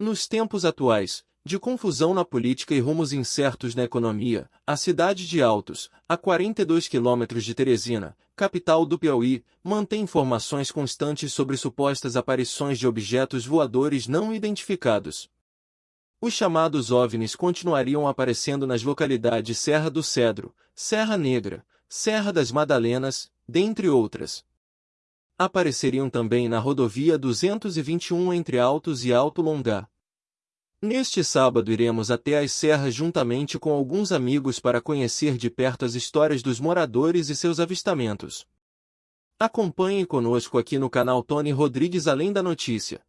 Nos tempos atuais, de confusão na política e rumos incertos na economia, a cidade de Altos, a 42 quilômetros de Teresina, capital do Piauí, mantém informações constantes sobre supostas aparições de objetos voadores não identificados. Os chamados OVNIs continuariam aparecendo nas localidades Serra do Cedro, Serra Negra, Serra das Madalenas, dentre outras. Apareceriam também na rodovia 221 entre Altos e Alto Longá. Neste sábado iremos até as serras juntamente com alguns amigos para conhecer de perto as histórias dos moradores e seus avistamentos. Acompanhe conosco aqui no canal Tony Rodrigues Além da Notícia.